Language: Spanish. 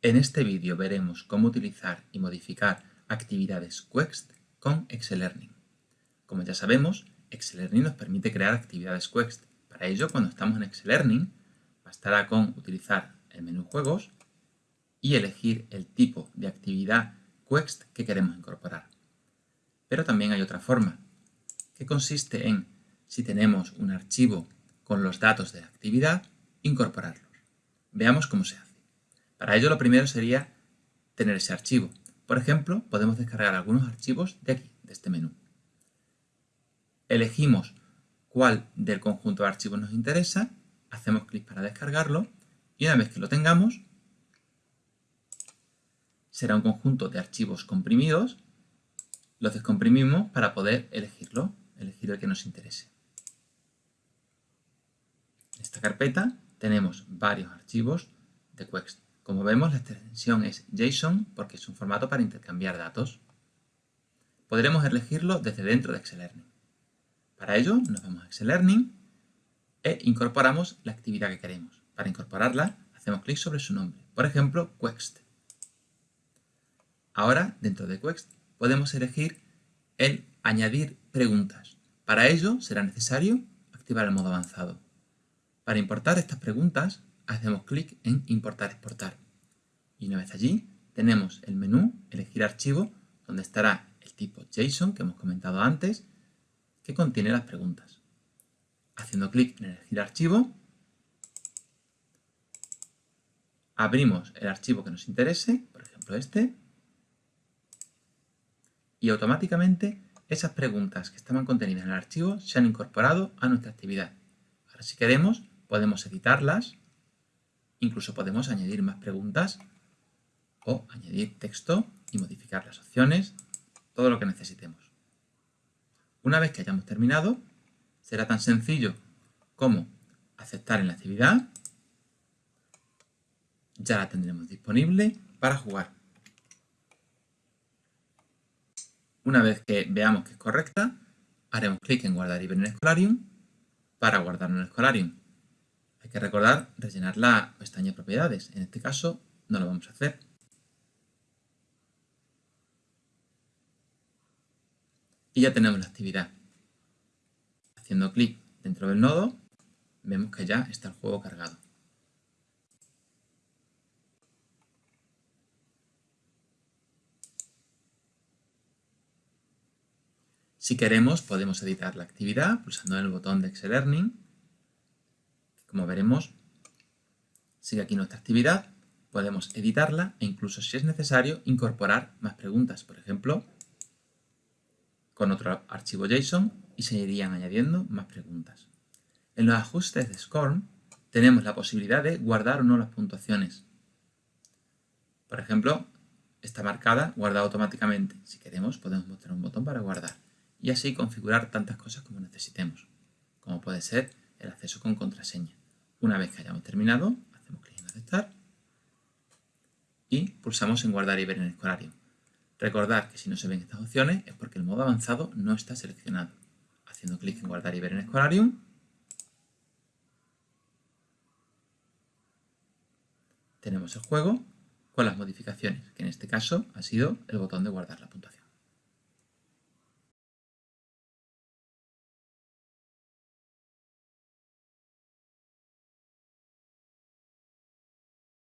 En este vídeo veremos cómo utilizar y modificar actividades Quext con Learning. Como ya sabemos, Learning nos permite crear actividades Quext. Para ello, cuando estamos en Learning, bastará con utilizar el menú Juegos y elegir el tipo de actividad Quext que queremos incorporar. Pero también hay otra forma, que consiste en, si tenemos un archivo con los datos de la actividad, incorporarlos. Veamos cómo se hace. Para ello lo primero sería tener ese archivo. Por ejemplo, podemos descargar algunos archivos de aquí, de este menú. Elegimos cuál del conjunto de archivos nos interesa, hacemos clic para descargarlo y una vez que lo tengamos, será un conjunto de archivos comprimidos, los descomprimimos para poder elegirlo, elegir el que nos interese. En esta carpeta tenemos varios archivos de Quext. Como vemos, la extensión es JSON porque es un formato para intercambiar datos. Podremos elegirlo desde dentro de Learning. Para ello, nos vamos a Learning e incorporamos la actividad que queremos. Para incorporarla, hacemos clic sobre su nombre. Por ejemplo, Quext. Ahora, dentro de Quext, podemos elegir el añadir preguntas. Para ello, será necesario activar el modo avanzado. Para importar estas preguntas, hacemos clic en Importar exportar. Y una vez allí, tenemos el menú Elegir archivo, donde estará el tipo JSON que hemos comentado antes, que contiene las preguntas. Haciendo clic en Elegir archivo, abrimos el archivo que nos interese, por ejemplo este, y automáticamente esas preguntas que estaban contenidas en el archivo se han incorporado a nuestra actividad. Ahora si queremos podemos editarlas, incluso podemos añadir más preguntas o añadir texto y modificar las opciones, todo lo que necesitemos. Una vez que hayamos terminado, será tan sencillo como aceptar en la actividad, ya la tendremos disponible para jugar. Una vez que veamos que es correcta, haremos clic en guardar y ver en Escolarium para guardar en el Escolarium. Hay que recordar rellenar la pestaña propiedades. En este caso no lo vamos a hacer. Y ya tenemos la actividad. Haciendo clic dentro del nodo, vemos que ya está el juego cargado. Si queremos, podemos editar la actividad pulsando en el botón de Excel Learning como veremos, sigue aquí nuestra actividad, podemos editarla e incluso si es necesario incorporar más preguntas, por ejemplo, con otro archivo JSON y se irían añadiendo más preguntas. En los ajustes de SCORM tenemos la posibilidad de guardar o no las puntuaciones. Por ejemplo, está marcada guardada automáticamente. Si queremos podemos mostrar un botón para guardar y así configurar tantas cosas como necesitemos, como puede ser el acceso con contraseña. Una vez que hayamos terminado, hacemos clic en aceptar y pulsamos en guardar y ver en el escolario. Recordar que si no se ven estas opciones es porque el modo avanzado no está seleccionado. Haciendo clic en guardar y ver en Escolarium, tenemos el juego con las modificaciones, que en este caso ha sido el botón de guardar la puntuación.